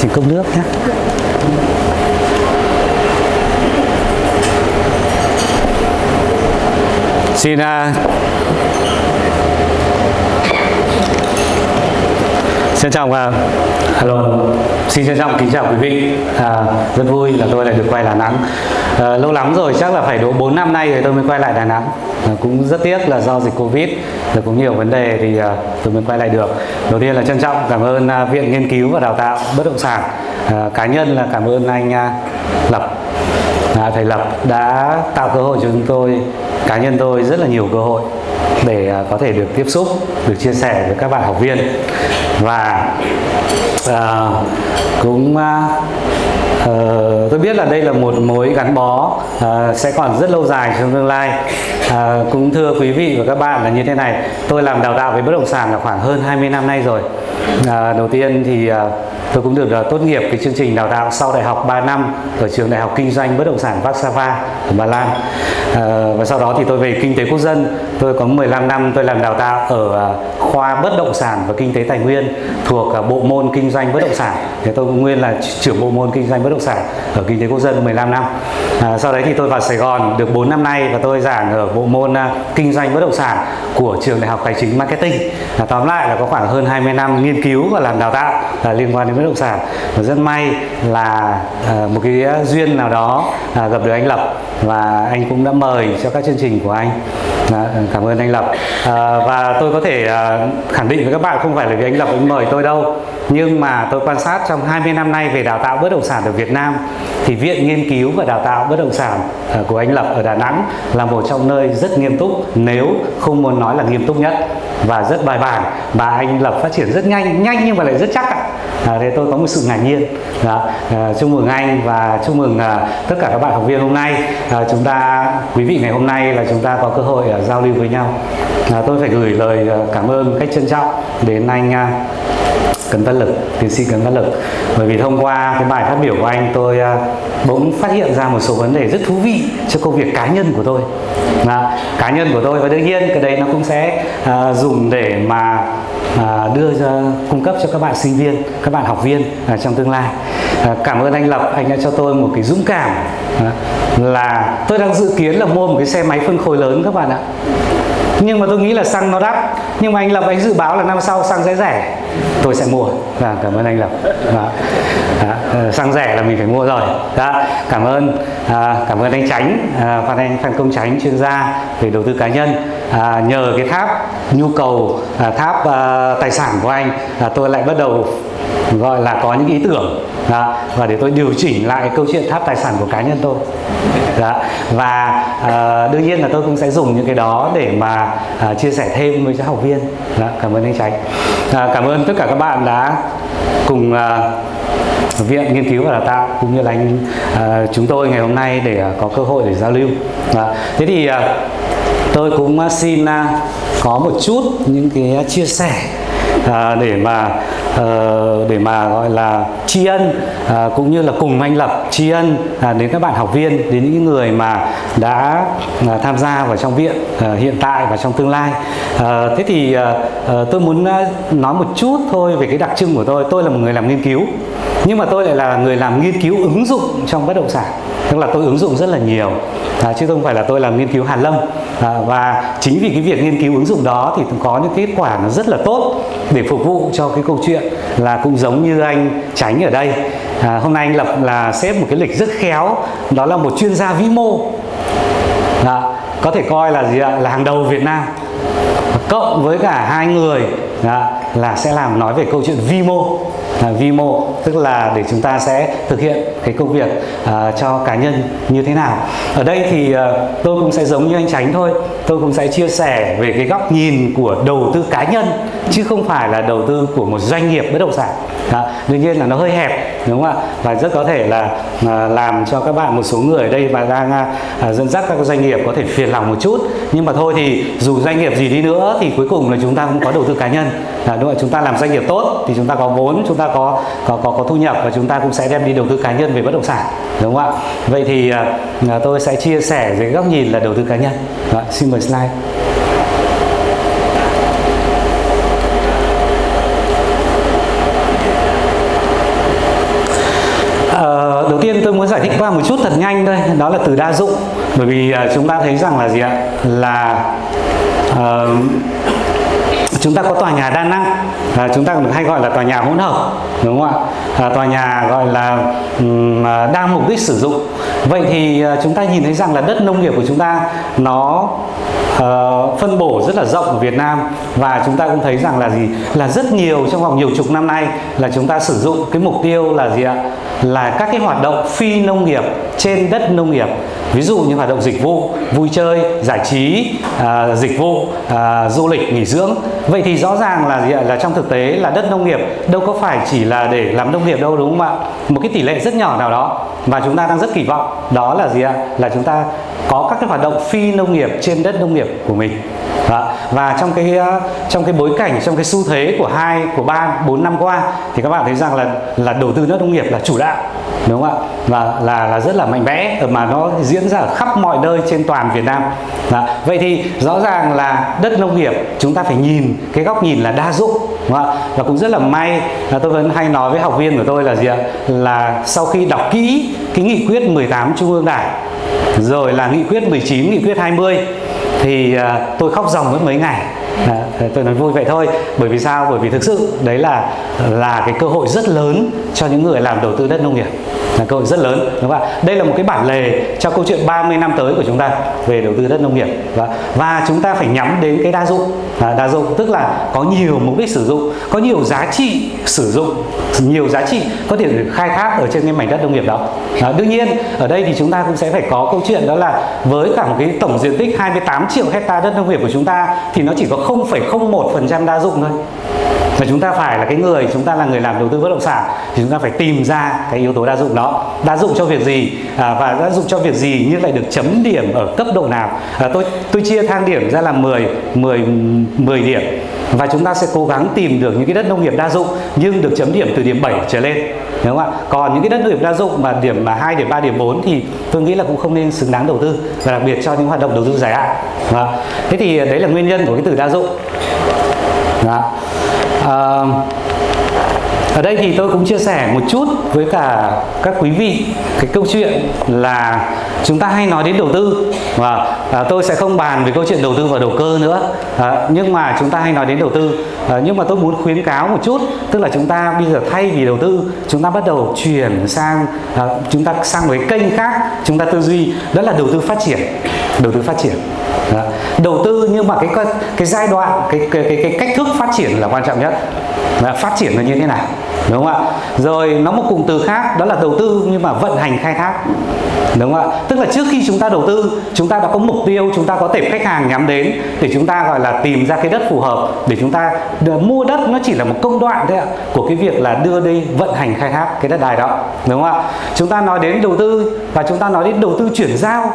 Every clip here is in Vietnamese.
xin cốc nước nhé xin uh, Xin chào và hello. Xin trân trọng kính chào quý vị. À, rất vui là tôi lại được quay Đà Nẵng. À, lâu lắm rồi, chắc là phải độ 4 năm nay rồi tôi mới quay lại Đà Nẵng. À, cũng rất tiếc là do dịch Covid rồi cũng nhiều vấn đề thì à, tôi mới quay lại được. Đầu tiên là trân trọng cảm ơn à, Viện Nghiên cứu và Đào tạo Bất động sản. À, cá nhân là cảm ơn anh à, Lập à, thầy Lập đã tạo cơ hội cho chúng tôi cá nhân tôi rất là nhiều cơ hội để à, có thể được tiếp xúc được chia sẻ với các bạn học viên và uh, cũng uh, Uh, tôi biết là đây là một mối gắn bó uh, sẽ còn rất lâu dài trong tương lai. Uh, cũng thưa quý vị và các bạn là như thế này tôi làm đào tạo về bất động sản là khoảng hơn 20 năm nay rồi. Uh, đầu tiên thì uh, tôi cũng được uh, tốt nghiệp cái chương trình đào tạo sau đại học 3 năm ở trường đại học kinh doanh bất động sản Warsaw ở Ba Lan. Uh, và sau đó thì tôi về kinh tế quốc dân. Tôi có 15 năm tôi làm đào tạo ở uh, khoa bất động sản và kinh tế tài nguyên thuộc uh, bộ môn kinh doanh bất động sản. Thì tôi cũng nguyên là trưởng bộ môn kinh doanh bất động sản ở kinh tế quốc dân 15 năm. À, sau đấy thì tôi vào Sài Gòn được 4 năm nay và tôi giảng ở bộ môn à, kinh doanh bất động sản của trường đại học tài chính marketing. À, tóm lại là có khoảng hơn 20 năm nghiên cứu và làm đào tạo à, liên quan đến bất động sản. Và rất may là à, một cái duyên nào đó à, gặp được anh Lập và anh cũng đã mời cho các chương trình của anh. À, cảm ơn anh Lập. À, và tôi có thể à, khẳng định với các bạn không phải là vì anh Lập anh mời tôi đâu. Nhưng mà tôi quan sát trong 20 năm nay về đào tạo bất động sản ở Việt Nam thì Viện Nghiên cứu và Đào tạo Bất động sản à, của anh Lập ở Đà Nẵng là một trong nơi rất nghiêm túc nếu không muốn nói là nghiêm túc nhất và rất bài bản. Và anh Lập phát triển rất nhanh nhanh nhưng mà lại rất chắc ạ. À, thế tôi có một sự ngạc nhiên. Đó. À, chúc mừng anh và chúc mừng à, tất cả các bạn học viên hôm nay. À, chúng ta quý vị ngày hôm nay là chúng ta có cơ hội à, giao lưu với nhau. À, tôi phải gửi lời à, cảm ơn cách trân trọng đến anh à, Cấn Văn Lực, tiến sĩ Cấn Văn Lực. Bởi vì thông qua cái bài phát biểu của anh tôi à, bỗng phát hiện ra một số vấn đề rất thú vị cho công việc cá nhân của tôi. À, cá nhân của tôi và đương nhiên cái đấy nó cũng sẽ uh, dùng để mà uh, đưa ra cung cấp cho các bạn sinh viên các bạn học viên uh, trong tương lai. Uh, cảm ơn anh Lập anh đã cho tôi một cái dũng cảm uh, là tôi đang dự kiến là mua một cái xe máy phân khối lớn các bạn ạ nhưng mà tôi nghĩ là xăng nó đắt. Nhưng mà anh Lập anh dự báo là năm sau xăng sẽ rẻ. Tôi sẽ mua. Và cảm ơn anh Lập. Đó. Đó. Ờ, xăng rẻ là mình phải mua rồi. Đó. cảm ơn. À, cảm ơn anh Tránh à, Phan Anh Phan Công Tránh chuyên gia về đầu tư cá nhân. À, nhờ cái tháp nhu cầu à, tháp à, tài sản của anh à, tôi lại bắt đầu gọi là có những ý tưởng. Đó, và để tôi điều chỉnh lại câu chuyện tháp tài sản của cá nhân tôi. Đó. và uh, đương nhiên là tôi cũng sẽ dùng những cái đó để mà uh, chia sẻ thêm với các học viên. Đó, cảm ơn anh Tránh. Uh, cảm ơn tất cả các bạn đã cùng uh, viện nghiên cứu và đào tạo cũng như là anh uh, chúng tôi ngày hôm nay để uh, có cơ hội để giao lưu. Đó. thế thì uh, tôi cũng xin uh, có một chút những cái chia sẻ à, để mà à, để mà gọi là tri ân à, cũng như là cùng anh lập tri ân à, đến các bạn học viên đến những người mà đã à, tham gia vào trong viện à, hiện tại và trong tương lai. À, thế thì à, à tôi muốn à, nói một chút thôi về cái đặc trưng của tôi. Tôi là một người làm nghiên cứu nhưng mà tôi lại là người làm nghiên cứu ứng dụng trong bất động sản tức là tôi ứng dụng rất là nhiều. À, chứ không phải là tôi làm nghiên cứu hàn lâm. À, và chính vì cái việc nghiên cứu ứng dụng đó thì có những kết quả nó rất là tốt để phục vụ cho cái câu chuyện là cũng giống như anh tránh ở đây. À, hôm nay anh lập là xếp một cái lịch rất khéo đó là một chuyên gia vĩ mô. À, có thể coi là gì ạ? Là hàng đầu Việt Nam. Cộng với cả hai người à, là sẽ làm nói về câu chuyện vi mô à, vi mô tức là để chúng ta sẽ thực hiện cái công việc à, cho cá nhân như thế nào. Ở đây thì à, tôi cũng sẽ giống như anh Tránh thôi. Tôi cũng sẽ chia sẻ về cái góc nhìn của đầu tư cá nhân chứ không phải là đầu tư của một doanh nghiệp bất động sản. À, đương nhiên là nó hơi hẹp đúng không ạ? Và rất có thể là à, làm cho các bạn một số người ở đây mà đang à, à, dẫn dắt các doanh nghiệp có thể phiền lòng một chút. Nhưng mà thôi thì dù doanh nghiệp gì đi nữa thì cuối cùng là chúng ta cũng có đầu tư cá nhân. À, đúng không? chúng ta làm doanh nghiệp tốt thì chúng ta có vốn chúng ta có có có, có thu nhập và chúng ta cũng sẽ đem đi đầu tư cá nhân về bất động sản đúng không ạ? Vậy thì à, à tôi sẽ chia sẻ về góc nhìn là đầu tư cá nhân. Đó, xin mời slide. Ờ, đầu tiên tôi muốn giải thích qua một chút thật nhanh thôi đó là từ đa dụng. Bởi vì uh, chúng ta thấy rằng là gì ạ? Là uh, chúng ta có tòa nhà đa năng à, chúng ta hay gọi là tòa nhà hỗn hợp đúng không ạ? À, tòa nhà gọi là um, đa mục đích sử dụng. Vậy thì uh, chúng ta nhìn thấy rằng là đất nông nghiệp của chúng ta nó uh, phân bổ rất là rộng ở Việt Nam và chúng ta cũng thấy rằng là gì? Là rất nhiều trong vòng nhiều chục năm nay là chúng ta sử dụng cái mục tiêu là gì ạ? Là các cái hoạt động phi nông nghiệp trên đất nông nghiệp. Ví dụ như hoạt động dịch vụ vui chơi giải trí à, dịch vụ à, du lịch nghỉ dưỡng. Vậy thì rõ ràng là gì ạ? Là trong thực tế là đất nông nghiệp đâu có phải chỉ là để làm nông nghiệp đâu đúng không ạ? Một cái tỷ lệ rất nhỏ nào đó và chúng ta đang rất kỳ vọng. Đó là gì ạ? Là chúng ta có các cái hoạt động phi nông nghiệp trên đất nông nghiệp của mình đó. và trong cái ờ, trong cái bối cảnh, trong cái xu thế của hai, của ba, bốn năm qua, thì các bạn thấy rằng là là đầu tư đất nông nghiệp là chủ đạo, đúng không ạ và là là rất là mạnh mẽ ờ, mà nó diễn ra ở khắp mọi nơi trên toàn Việt Nam đó. vậy thì rõ ràng là đất nông nghiệp, chúng ta phải nhìn cái góc nhìn là đa dụng, đúng không ạ và cũng rất là may là tôi vẫn hay nói với học viên của tôi là gì ạ là sau khi đọc kỹ cái nghị quyết 18 Trung ương Đảng rồi là nghị quyết 19, nghị quyết 20 thì uh, tôi khóc ròng mất mấy ngày. À, tôi nói vui vậy thôi bởi vì sao? Bởi vì thực sự đấy là là cái cơ hội rất lớn cho những người làm đầu tư đất nông nghiệp là cơ hội rất lớn đúng không ạ? Đây là một cái bản lề cho câu chuyện 30 năm tới của chúng ta về đầu tư đất nông nghiệp. Và, và chúng ta phải nhắm đến cái đa dụng. À, đa dụng tức là có nhiều mục đích sử dụng có nhiều giá trị sử dụng nhiều giá trị có thể được khai thác ở trên cái mảnh đất nông nghiệp đó. À, đương nhiên ở đây thì chúng ta cũng sẽ phải có câu chuyện đó là với cả một cái tổng diện tích 28 triệu hecta đất nông nghiệp của chúng ta thì nó chỉ có 0,01% đa dụng thôi. Và chúng ta phải là cái người chúng ta là người làm đầu tư bất động sản thì chúng ta phải tìm ra cái yếu tố đa dụng đó đa dụng cho việc gì à, và đa dụng cho việc gì nhưng lại được chấm điểm ở cấp độ nào? À, tôi tôi chia thang điểm ra là 10 10 10 điểm. Và chúng ta sẽ cố gắng tìm được những cái đất nông nghiệp đa dụng nhưng được chấm điểm từ điểm 7 trở lên đúng không ạ? Còn những cái đất nông nghiệp đa dụng mà điểm mà 2 điểm 3 điểm 4 thì tôi nghĩ là cũng không nên xứng đáng đầu tư và đặc biệt cho những hoạt động đầu tư dài hạn. Thế thì à, đấy là nguyên nhân của cái từ đa dụng. Đó. À, ở đây thì tôi cũng chia sẻ một chút với cả các quý vị cái câu chuyện là chúng ta hay nói đến đầu tư. Và à, tôi sẽ không bàn về câu chuyện đầu tư và đầu cơ nữa. À, nhưng mà chúng ta hay nói đến đầu tư. À, nhưng mà tôi muốn khuyến cáo một chút tức là chúng ta bây giờ thay vì đầu tư chúng ta bắt đầu chuyển sang à, chúng ta sang một cái kênh khác chúng ta tư duy đó là đầu tư phát triển. Đầu tư phát triển. Đó. đầu tư nhưng mà cái cái giai đoạn cái cái cái, cái cách thức phát triển là quan trọng nhất. Đó, phát triển là như thế nào? Đúng không ạ? Rồi, nó một cụm từ khác, đó là đầu tư nhưng mà vận hành khai thác. Đúng không ạ? Tức là trước khi chúng ta đầu tư, chúng ta đã có mục tiêu, chúng ta có tệp khách hàng nhắm đến để chúng ta, gọi là, tìm ra cái đất phù hợp để chúng ta mua đất. Nó chỉ là một công đoạn thôi ạ, của cái việc là đưa đi vận hành khai thác cái đất đài đó. Đúng không ạ? Chúng ta nói đến đầu tư và chúng ta nói đến đầu tư chuyển giao.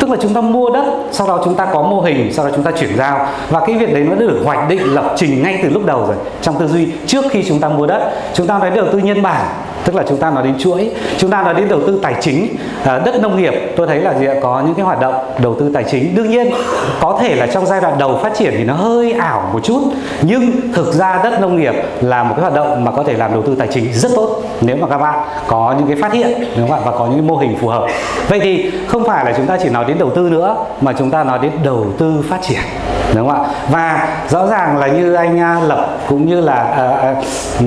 Tức là chúng ta mua đất, sau đó chúng ta có mô hình, sau đó chúng ta chuyển giao. Và cái việc đấy nó được hoạch định lập trình ngay từ lúc đầu rồi, trong tư duy trước khi chúng ta mua đất chúng ta nói đầu tư nhân bản tức là chúng ta nói đến chuỗi chúng ta nói đến đầu tư tài chính à, đất nông nghiệp tôi thấy là gì ạ? Có những cái hoạt động đầu tư tài chính. Đương nhiên có thể là trong giai đoạn đầu phát triển thì nó hơi ảo một chút nhưng thực ra đất nông nghiệp là một cái hoạt động mà có thể làm đầu tư tài chính rất tốt nếu mà các bạn có những cái phát hiện đúng không ạ và có những mô hình phù hợp. Vậy thì không phải là chúng ta chỉ nói đến đầu tư nữa mà chúng ta nói đến đầu tư phát triển đúng không ạ? Và rõ ràng là như anh à, lập cũng như là uh, uh,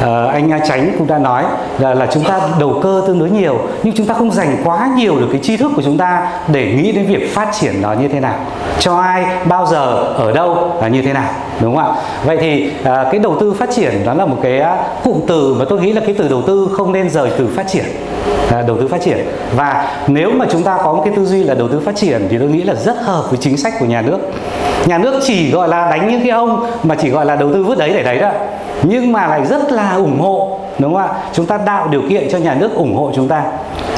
uh, anh à, tránh cũng đã nói là, là chúng ta đầu cơ tương đối nhiều nhưng chúng ta không dành quá nhiều được cái tri thức của chúng ta để nghĩ đến việc phát triển nó như thế nào. Cho ai bao giờ ở đâu là như thế nào đúng không ạ? Vậy thì à, cái đầu tư phát triển đó là một cái à, cụm từ mà tôi nghĩ là cái từ đầu tư không nên rời từ phát triển à, đầu tư phát triển. Và nếu mà chúng ta có một cái tư duy là đầu tư phát triển thì tôi nghĩ là rất hợp với chính sách của nhà nước. Nhà nước chỉ gọi là đánh những cái ông mà chỉ gọi là đầu tư vứt đấy để đấy đó nhưng mà lại rất là ủng hộ đúng không ạ? Chúng ta tạo điều kiện cho nhà nước ủng hộ chúng ta.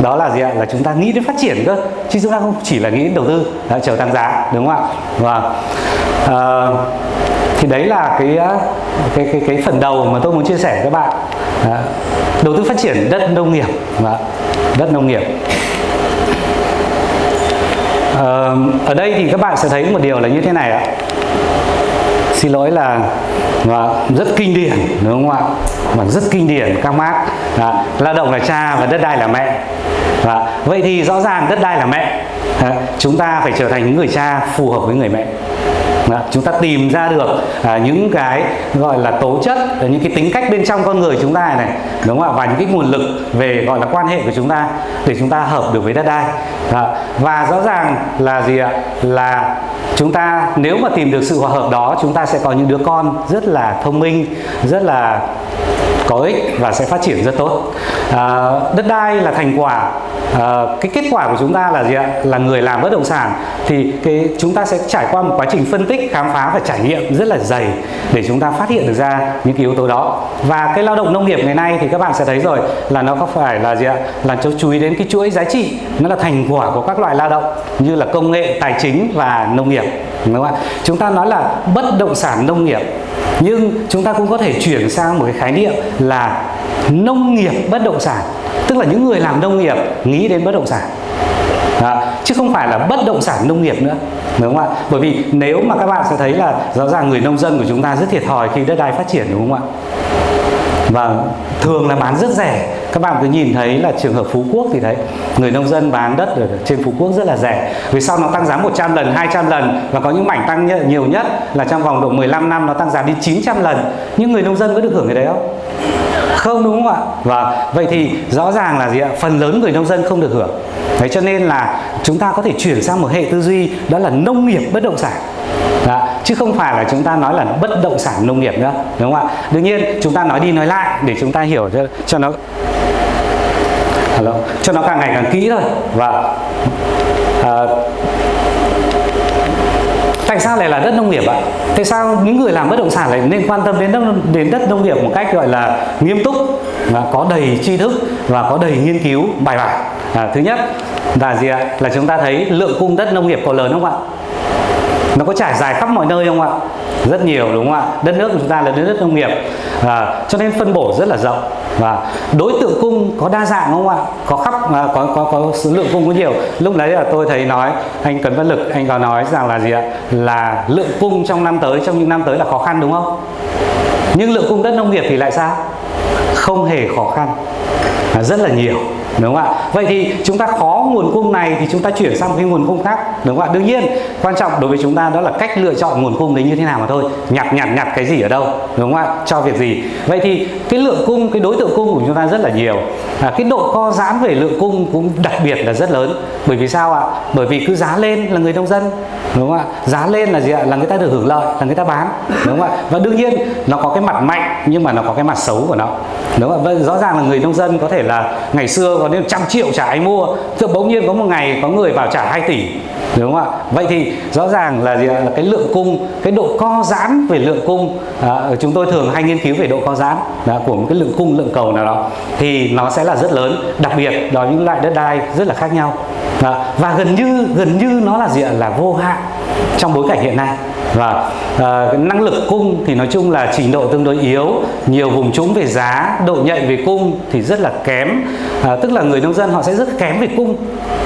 Đó là gì ạ? Là chúng ta nghĩ đến phát triển cơ. Chứ chúng ta không chỉ là nghĩ đến đầu tư đã chờ tăng giá. Đúng không ạ? Và à, thì đấy là cái ờ, cái cái cái phần đầu mà tôi muốn chia sẻ với các bạn. À, đầu tư phát triển đất nông nghiệp. Vâng Và đất nông nghiệp. À, ở đây thì các bạn sẽ thấy một điều là như thế này ạ xin lỗi là và rất kinh điển đúng không ạ? Và rất kinh điển các bác. À, lao động là cha và đất đai là mẹ. À, vậy thì rõ ràng đất đai là mẹ. À, chúng ta phải trở thành những người cha phù hợp với người mẹ à, chúng ta tìm ra được à, những cái gọi là tố chất những cái tính cách bên trong con người chúng ta này đúng không ạ? Và những cái nguồn lực về gọi là quan hệ của chúng ta để chúng ta hợp được với đất đai. À, và rõ ràng là gì ạ? Là chúng ta nếu mà tìm được sự hòa hợp đó chúng ta sẽ có những đứa con rất là thông minh rất là có ích và sẽ phát triển rất tốt. À, đất đai là thành quả à, cái kết quả của chúng ta là gì ạ? Là người làm bất động sản. Thì cái chúng ta sẽ trải qua một quá trình phân tích khám phá và trải nghiệm rất là dày để chúng ta phát hiện được ra những cái yếu tố đó. Và cái lao động nông nghiệp ngày nay thì các bạn sẽ thấy rồi là nó có phải là gì ạ? Là cho chú ý đến cái chuỗi giá trị, nó là thành quả của các loại lao động như là công nghệ, tài chính và nông nghiệp, đúng không ạ? Chúng ta nói là bất động sản nông nghiệp, nhưng chúng ta cũng có thể chuyển sang một cái khái niệm là nông nghiệp bất động sản, tức là những người làm nông nghiệp nghĩ đến bất động sản đó. chứ không phải là bất động sản nông nghiệp nữa, đúng không ạ? Bởi vì nếu mà các bạn sẽ thấy là rõ ràng người nông dân của chúng ta rất thiệt thòi khi đất đai phát triển, đúng không ạ? Và thường là bán rất rẻ. Các bạn cứ nhìn thấy là trường hợp Phú Quốc thì thấy người nông dân bán đất ở trên Phú Quốc rất là rẻ. Vì sau nó tăng giá 100 lần 200 lần và có những mảnh tăng nhiều nhất là trong vòng độ 15 năm nó tăng giá đến 900 lần? Nhưng người nông dân có được hưởng cái đấy không? Không, đúng không ạ? Và vậy thì rõ ràng là gì ạ? Phần lớn người nông dân không được hưởng đấy cho nên là chúng ta có thể chuyển sang một hệ tư duy đó là nông nghiệp bất động sản đó. chứ không phải là chúng ta nói là bất động sản nông nghiệp nữa đúng không ạ đương nhiên chúng ta nói đi nói lại để chúng ta hiểu cho, cho nó Hello. cho nó càng ngày càng kỹ thôi và à, tại sao lại là đất nông nghiệp ạ tại sao những người làm bất động sản lại nên quan tâm đến đất đến đất nông nghiệp một cách gọi là nghiêm túc và có đầy tri thức và có đầy nghiên cứu bài bản à, thứ nhất là gì ạ? Là chúng ta thấy lượng cung đất nông nghiệp có lớn không ạ? Nó có trải dài khắp mọi nơi không ạ? Rất nhiều đúng không ạ? Đất nước của chúng ta là đất nước nông nghiệp. À, cho nên phân bổ rất là rộng. Và đối tượng cung có đa dạng không ạ? Có khắp à, có có có số lượng cung có nhiều. Lúc đấy là tôi thấy nói anh Cấn Văn Lực anh có nói rằng là gì ạ? Là lượng cung trong năm tới trong những năm tới là khó khăn đúng không? Nhưng lượng cung đất nông nghiệp thì lại sao? Không hề khó khăn. À, rất là nhiều đúng không ạ? Vậy thì chúng ta khó nguồn cung này thì chúng ta chuyển sang một cái nguồn cung khác. Đúng không ạ? Đương nhiên quan trọng đối với chúng ta đó là cách lựa chọn nguồn cung đấy như thế nào mà thôi. Nhặt nhặt nhặt cái gì ở đâu? Đúng không ạ? Cho việc gì? Vậy thì cái lượng cung cái đối tượng cung của chúng ta rất là nhiều. À, cái độ co giãn về lượng cung cũng đặc biệt là rất lớn. Bởi vì sao ạ? Bởi vì cứ giá lên là người nông dân. Đúng không ạ? Giá lên là gì ạ? Là người ta được hưởng lợi là người ta bán. Đúng không ạ? Và đương nhiên nó có cái mặt mạnh nhưng mà nó có cái mặt xấu của nó. Đúng không ạ? Vậy rõ ràng là người nông dân có thể là ngày xưa còn đến trăm triệu trả ai mua. Tự bỗng nhiên có một ngày có người vào trả 2 tỷ đúng không ạ? Vậy thì rõ ràng là gì là cái lượng cung cái độ co giãn về lượng cung à, chúng tôi thường hay nghiên cứu về độ co giãn à, của một cái lượng cung lượng cầu nào đó thì nó sẽ là rất lớn. Đặc biệt đó những loại đất đai rất là khác nhau. À, và gần như gần như nó là gì ạ? Là vô hạn trong bối cảnh hiện nay và uh, năng lực cung thì nói chung là trình độ tương đối yếu. Nhiều vùng trũng về giá độ nhạy về cung thì rất là kém. Uh, tức là người nông dân họ sẽ rất kém về cung.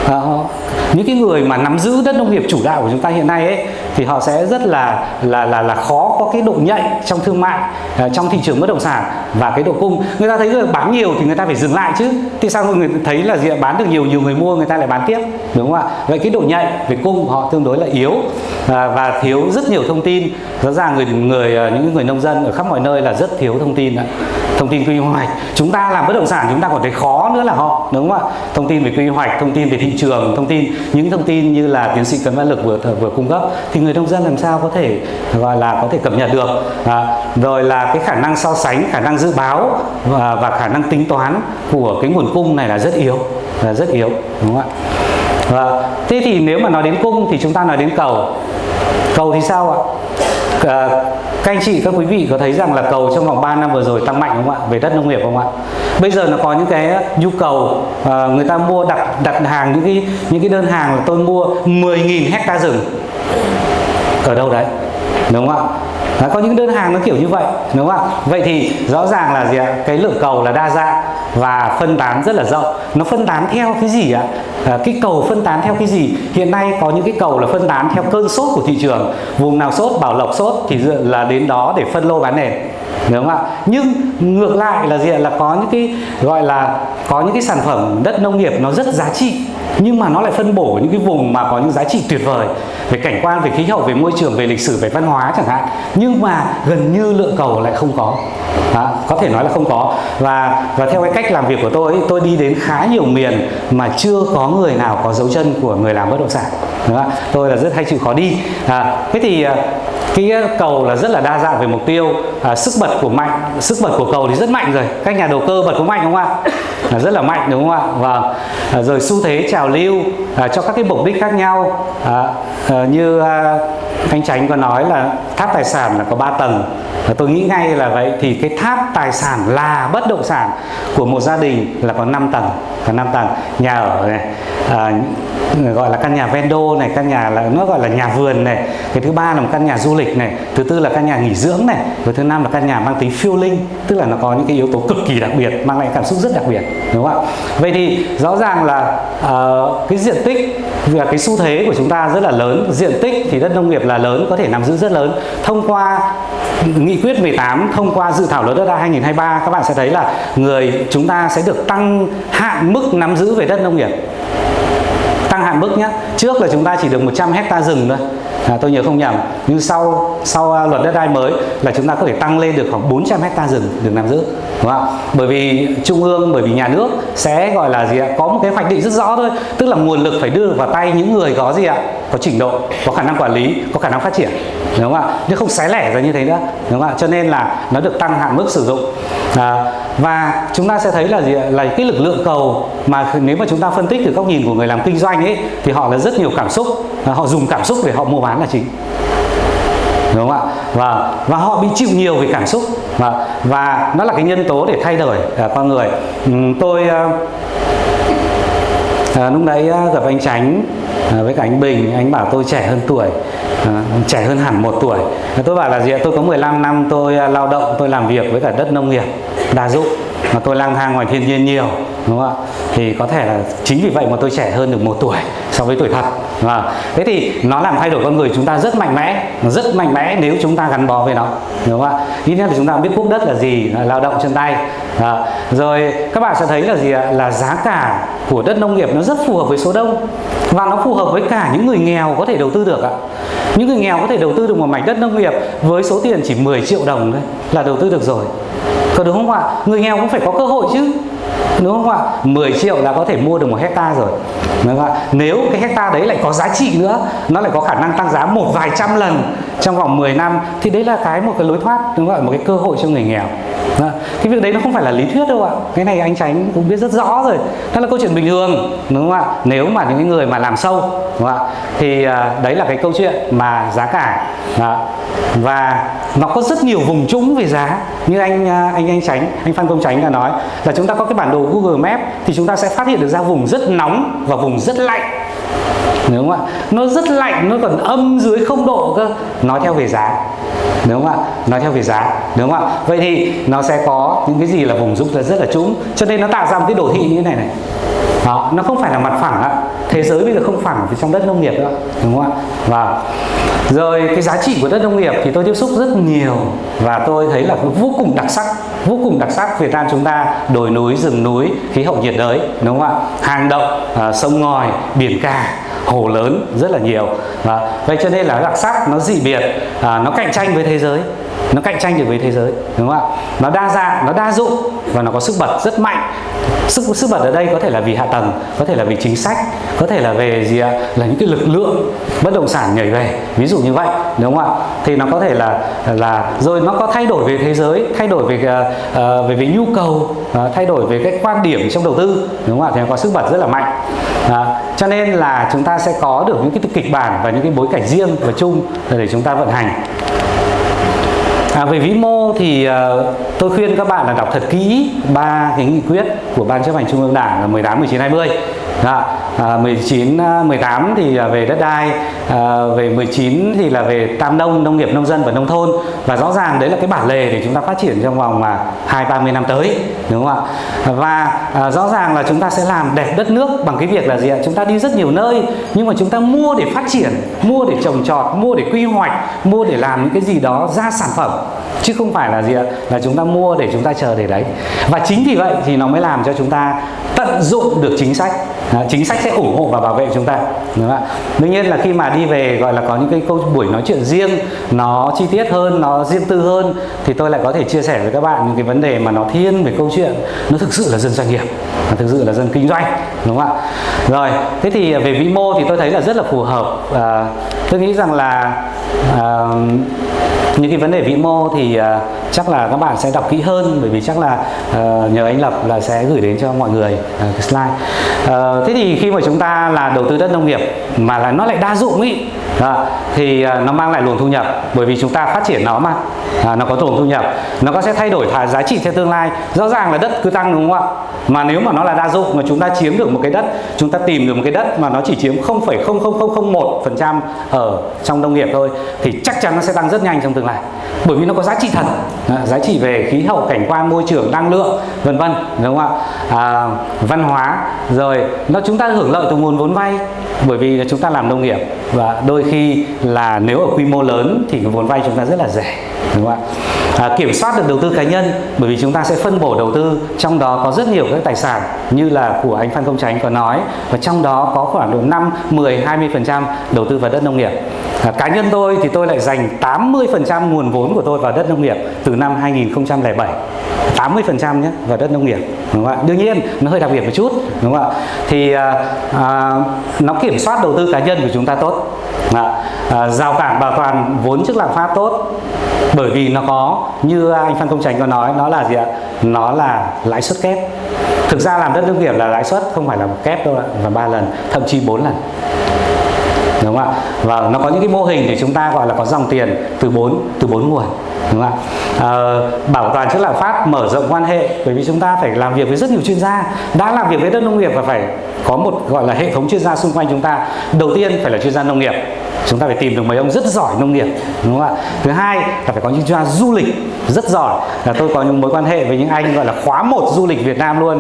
Uh, những cái người mà nắm giữ đất nông nghiệp chủ đạo của chúng ta hiện nay ấy, thì họ sẽ rất là là là là khó có cái độ nhạy trong thương mại à, trong thị trường bất động sản và cái độ cung. Người ta thấy người bán nhiều thì người ta phải dừng lại chứ. Thì sao người thấy là gì bán được nhiều nhiều người mua, người ta lại bán tiếp, đúng không ạ? Vậy cái độ nhạy về cung họ tương đối là yếu à, và thiếu rất nhiều thông tin. Rõ ràng người người à, những người nông dân ở khắp mọi nơi là rất thiếu thông tin thông tin quy hoạch. Chúng ta làm bất động sản chúng ta còn thấy khó nữa là họ đúng không ạ? Thông tin về quy hoạch thông tin về thị trường thông tin những thông tin như là tiến sĩ cấn văn lực vừa vừa cung cấp thì người nông dân làm sao có thể gọi là có thể cập nhật được? À, rồi là cái khả năng so sánh khả năng dự báo và, và khả năng tính toán của cái nguồn cung này là rất yếu là rất yếu đúng không ạ? Và thế thì nếu mà nói đến cung thì chúng ta nói đến cầu. Cầu thì sao ạ? À, các anh chị các quý vị có thấy rằng là cầu trong vòng 3 năm vừa rồi tăng mạnh không ạ? Về đất nông nghiệp không ạ? Bây giờ nó có những cái nhu cầu à, người ta mua đặt đặt hàng những cái những cái đơn hàng là tôi mua 10.000 hecta rừng. Ở đâu đấy? Đúng không ạ? Đó, có những đơn hàng nó kiểu như vậy đúng không ạ? Vậy thì rõ ràng là gì ạ? Cái lượng cầu là đa dạng và phân tán rất là rộng. Nó phân tán theo cái gì ạ? À, cái cầu phân tán theo cái gì? Hiện nay có những cái cầu là phân tán theo cơn sốt của thị trường. Vùng nào sốt bảo lộc sốt thì là đến đó để phân lô bán nền đúng không ạ? Nhưng ngược lại là gì ạ? Là có những cái gọi là có những cái sản phẩm đất nông nghiệp nó rất giá trị nhưng mà nó lại phân bổ những cái vùng mà có những giá trị tuyệt vời về cảnh quan về khí hậu về môi trường về lịch sử về văn hóa chẳng hạn. Nhưng mà gần như lượng cầu lại không có. Đó, có thể nói là không có. Và và theo cái cách làm việc của tôi tôi đi đến khá nhiều miền mà chưa có người nào có dấu chân của người làm bất động sản. Đúng không? tôi là rất hay chịu khó đi. À, thế thì à, cái à, cầu là rất là đa dạng về mục tiêu à, sức bật của mạnh sức bật của cầu thì rất mạnh rồi. Các nhà đầu cơ bật có mạnh không ạ? Là rất là mạnh đúng không ạ? Và rồi xu thế trào lưu à, cho các cái mục đích khác nhau. À, à, như à, anh Tránh có nói là tháp tài sản là có 3 tầng. Và tôi nghĩ ngay là vậy thì cái tháp tài sản là bất động sản của một gia đình là có 5 tầng có 5 tầng. Nhà ở này à, gọi là căn nhà vendo này căn nhà là nó gọi là nhà vườn này. Cái thứ ba là một căn nhà du lịch này. Thứ tư là căn nhà nghỉ dưỡng này. Và thứ năm là căn nhà mang tính phiêu linh tức là nó có những cái yếu tố cực kỳ đặc biệt mang lại cảm xúc rất đặc biệt đúng không ạ? Vậy thì rõ ràng là uh, cái diện tích và cái xu thế của chúng ta rất là lớn. Diện tích thì đất nông nghiệp là lớn, có thể nắm giữ rất lớn. Thông qua nghị quyết 18 thông qua dự thảo luật đất đai 2023 các bạn sẽ thấy là người chúng ta sẽ được tăng hạn mức nắm giữ về đất nông nghiệp. Tăng hạn mức nhé trước là chúng ta chỉ được 100 hecta rừng thôi à, tôi nhớ không nhầm nhưng sau sau à, luật đất đai mới là chúng ta có thể tăng lên được khoảng 400 hecta rừng được nắm giữ đúng không bởi vì trung ương bởi vì nhà nước sẽ gọi là gì ạ? Có một cái hoạch định rất rõ thôi tức là nguồn lực phải đưa vào tay những người có gì ạ? Có trình độ có khả năng quản lý có khả năng phát triển đúng không ạ? Chứ không xé lẻ ra như thế nữa. Đúng không ạ? Cho nên là nó được tăng hạn mức sử dụng. À, và chúng ta sẽ thấy là gì là cái lực lượng cầu mà nếu mà chúng ta phân tích từ góc nhìn của người làm kinh doanh ấy thì họ là rất nhiều cảm xúc. Họ dùng cảm xúc để họ mua bán là chính. Đúng không ạ? Và và họ bị chịu nhiều về cảm xúc. Và và nó là cái nhân tố để thay đổi à, con người. Um, tôi à, à, lúc đấy à, gặp anh Tránh à, với cả anh Bình. Anh bảo tôi trẻ hơn tuổi. Ờ, trẻ hơn hẳn một tuổi. Tôi bảo là gì tôi có 15 năm tôi à, lao động tôi làm việc với cả đất nông nghiệp đa dụng. Mà tôi lang thang ngoài thiên nhiên nhiều đúng không ạ? Thì có thể là chính vì vậy mà tôi trẻ hơn được một tuổi so với tuổi thật. Và thế thì nó làm thay đổi con người chúng ta rất mạnh mẽ rất mạnh mẽ nếu chúng ta gắn bó với nó đúng không ạ? Ít nhất là chúng ta biết quốc đất là gì là lao động chân tay. À, rồi các bạn sẽ thấy là gì ạ? Là giá cả của đất nông nghiệp nó rất phù hợp với số đông và nó phù hợp với cả những người nghèo có thể đầu tư được ạ những người nghèo có thể đầu tư được một mảnh đất nông nghiệp với số tiền chỉ 10 triệu đồng thôi là đầu tư được rồi. Có đúng không ạ? Người nghèo cũng phải có cơ hội chứ. Đúng không ạ? 10 triệu là có thể mua được một hecta rồi. Đúng không ạ? Nếu cái hecta đấy lại có giá trị nữa, nó lại có khả năng tăng giá một vài trăm lần trong vòng 10 năm, thì đấy là cái một cái lối thoát, đúng không ạ? Một cái cơ hội cho người nghèo. Dạ, cái việc đấy nó không phải là lý thuyết đâu ạ. Cái này anh tránh cũng biết rất rõ rồi. Đó là câu chuyện bình thường đúng không ạ? Nếu mà những người mà làm sâu đúng không ạ? Thì à, đấy là cái câu chuyện mà giá cả đó. và nó có rất nhiều vùng trũng về giá. Như anh à, anh anh tránh anh phan công tránh đã nói là chúng ta có cái bản đồ google map thì chúng ta sẽ phát hiện được ra vùng rất nóng và vùng rất lạnh đúng không ạ? Nó rất lạnh nó còn âm dưới không độ cơ. Nói theo về giá. Đúng không ạ? Nói theo về giá. Đúng không ạ? Vậy thì nó sẽ có những cái gì là vùng rung rất là trũng. Cho nên nó tạo ra một cái đồ thị như thế này này. Đó, nó không phải là mặt phẳng ạ. Thế giới bây giờ không phẳng vì trong đất nông nghiệp nữa đúng không ạ? Và rồi cái giá trị của đất nông nghiệp thì tôi tiếp xúc rất nhiều. Và tôi thấy là vô cùng đặc sắc vô cùng đặc sắc Việt Nam chúng ta đồi núi rừng núi khí hậu nhiệt đới. Đúng không ạ? Hang động à, sông ngòi biển cả hồ lớn rất là nhiều. Và vậy cho nên là đặc sắc nó dị biệt à, nó cạnh tranh với thế giới. Nó cạnh tranh được với thế giới đúng không ạ? Nó đa dạng nó đa dụng và nó có sức bật rất mạnh. Sức sức bật ở đây có thể là vì hạ tầng có thể là vì chính sách có thể là về gì ạ? Là những cái lực lượng bất động sản nhảy về. Ví dụ như vậy đúng không ạ? Thì nó có thể là là rồi nó có thay đổi về thế giới thay đổi về uh, về về nhu cầu uh, thay đổi về cái quan điểm trong đầu tư. Đúng không ạ? Thì nó có sức bật rất là mạnh. Uh, cho nên là chúng ta sẽ có được những cái kịch bản và những cái bối cảnh riêng và chung để chúng ta vận hành. À, về vĩ mô thì uh, tôi khuyên các bạn là đọc thật kỹ ba cái nghị quyết của ban chấp hành trung ương đảng là 18, 19, 20 Đó à, 19 18 à, thì thì về đất đai à, về 19 thì là về tam nông nông nghiệp nông dân và nông thôn. Và rõ ràng đấy là cái bản lề để chúng ta phát triển trong vòng mà hai ba mươi năm tới đúng không ạ? Và à, rõ ràng là chúng ta sẽ làm đẹp đất nước bằng cái việc là gì ạ? Chúng ta đi rất nhiều nơi nhưng mà chúng ta mua để phát triển mua để trồng trọt mua để quy hoạch mua để làm những cái gì đó ra sản phẩm chứ không phải là gì ạ? Là chúng ta mua để chúng ta chờ để đấy. Và chính vì vậy thì nó mới làm cho chúng ta tận dụng được chính sách. À, chính sách sẽ ủng hộ và bảo vệ chúng ta. Đúng không ạ? Đương nhiên là khi mà đi về gọi là có những cái câu buổi nói chuyện riêng nó chi tiết hơn nó riêng tư hơn thì tôi lại có thể chia sẻ với các bạn những cái vấn đề mà nó thiên về câu chuyện. Nó thực sự là dân doanh nghiệp nó thực sự là dân kinh doanh đúng không ạ? Rồi thế thì về vĩ mô thì tôi thấy là rất là phù hợp. À, tôi nghĩ rằng là à, những cái vấn đề vĩ mô thì uh, chắc là các bạn sẽ đọc kỹ hơn bởi vì chắc là uh, nhờ anh Lập là sẽ gửi đến cho mọi người uh, cái slide. Uh, thế thì khi mà chúng ta là đầu tư đất nông nghiệp mà là nó lại đa dụng ý đó, thì uh, nó mang lại luồng thu nhập bởi vì chúng ta phát triển nó mà à, nó có luồng thu nhập. Nó có sẽ thay đổi thả giá trị theo tương lai. Rõ ràng là đất cứ tăng đúng không ạ? Mà nếu mà nó là đa dụng mà chúng ta chiếm được một cái đất chúng ta tìm được một cái đất mà nó chỉ chiếm 0,00001% ở trong nông nghiệp thôi thì chắc chắn nó sẽ tăng rất nhanh trong tương lai bởi vì nó có giá trị thật. À, giá trị về khí hậu cảnh quan môi trường năng lượng vân vân đúng không ạ? À, văn hóa rồi nó chúng ta hưởng lợi từ nguồn vốn vay bởi vì chúng ta làm nông nghiệp. Và đôi khi là nếu ở quy mô lớn thì cái vốn vay chúng ta rất là rẻ đúng không ạ? À, kiểm soát được đầu tư cá nhân bởi vì chúng ta sẽ phân bổ đầu tư trong đó có rất nhiều các tài sản như là của anh Phan Công Tránh có nói và trong đó có khoảng độ 5, 10, 20 phần trăm đầu tư vào đất nông nghiệp. À, cá nhân tôi thì tôi lại dành 80 phần trăm nguồn vốn của tôi vào đất nông nghiệp từ năm 2007 80 phần trăm nhé vào đất nông nghiệp đúng không ạ? Đương nhiên nó hơi đặc biệt một chút đúng không ạ? Thì à, à, nó kiểm soát đầu tư cá nhân của chúng ta tốt. À, à, rào cản bảo toàn vốn trước lạm phát tốt bởi vì nó có, như anh Phan Công Tránh có nói, nó là gì ạ? Nó là lãi suất kép. Thực ra làm đất nông nghiệp là lãi suất không phải là một kép đâu ạ và ba lần, thậm chí bốn lần. Đúng không ạ? Và nó có những cái mô hình để chúng ta gọi là có dòng tiền từ bốn từ bốn nguồn đúng không ạ? À, bảo toàn chất lạm phát mở rộng quan hệ bởi vì chúng ta phải làm việc với rất nhiều chuyên gia. Đã làm việc với đất nông nghiệp và phải có một gọi là hệ thống chuyên gia xung quanh chúng ta. Đầu tiên phải là chuyên gia nông nghiệp. Chúng ta phải tìm được mấy ông rất giỏi nông nghiệp đúng không ạ? Thứ hai là phải có những chuyên gia du lịch rất giỏi. Là tôi có những mối quan hệ với những anh gọi là khóa một du lịch Việt Nam luôn.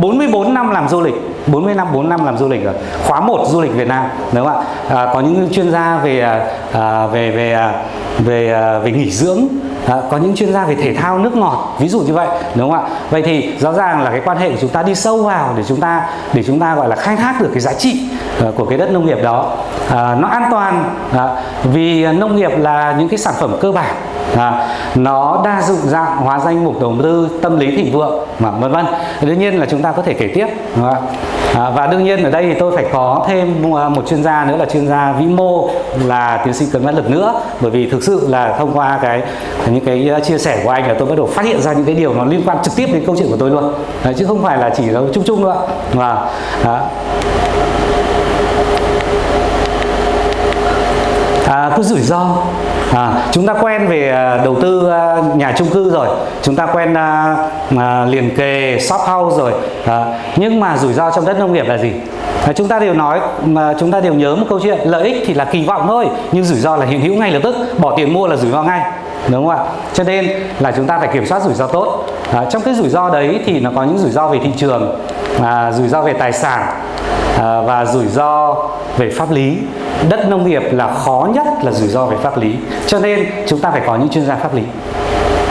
44 năm làm du lịch 40 năm 4 năm làm du lịch rồi. Khóa một du lịch Việt Nam đúng không ạ? À, có những chuyên gia về à, à về về à, về à, về nghỉ dưỡng Thank you. À, có những chuyên gia về thể thao nước ngọt ví dụ như vậy đúng không ạ? Vậy thì rõ ràng là cái quan hệ của chúng ta đi sâu vào để chúng ta để chúng ta gọi là khai thác được cái giá trị uh, của cái đất nông nghiệp đó. À, nó an toàn à, vì nông nghiệp là những cái sản phẩm cơ bản à, nó đa dụng dạng hóa danh mục đầu tư tâm lý thịnh vượng mà vân vân. Đương nhiên là chúng ta có thể kể tiếp đúng không? À, và đương nhiên ở đây thì tôi phải có thêm một chuyên gia nữa là chuyên gia vĩ mô là tiến sĩ cấn văn lực nữa bởi vì thực sự là thông qua cái những cái ờ, chia sẻ của anh là tôi bắt đầu phát hiện ra những cái điều nó liên quan trực tiếp đến câu chuyện của tôi luôn. Đấy, chứ không phải là chỉ là chung chung nữa và à, à, cái rủi ro. À, chúng ta quen về à, đầu tư à, nhà chung cư rồi. Chúng ta quen à, à, liền kề shop house rồi. À, nhưng mà rủi ro trong đất nông nghiệp là gì? À, chúng ta đều nói mà chúng ta đều nhớ một câu chuyện lợi ích thì là kỳ vọng thôi nhưng rủi ro là hiện hữu ngay lập tức. Bỏ tiền mua là rủi ro ngay đúng không ạ? Cho nên là chúng ta phải kiểm soát rủi ro tốt. À, trong cái rủi ro đấy thì nó có những rủi ro về thị trường à, rủi ro về tài sản à, và rủi ro về pháp lý. Đất nông nghiệp là khó nhất là rủi ro về pháp lý. Cho nên chúng ta phải có những chuyên gia pháp lý.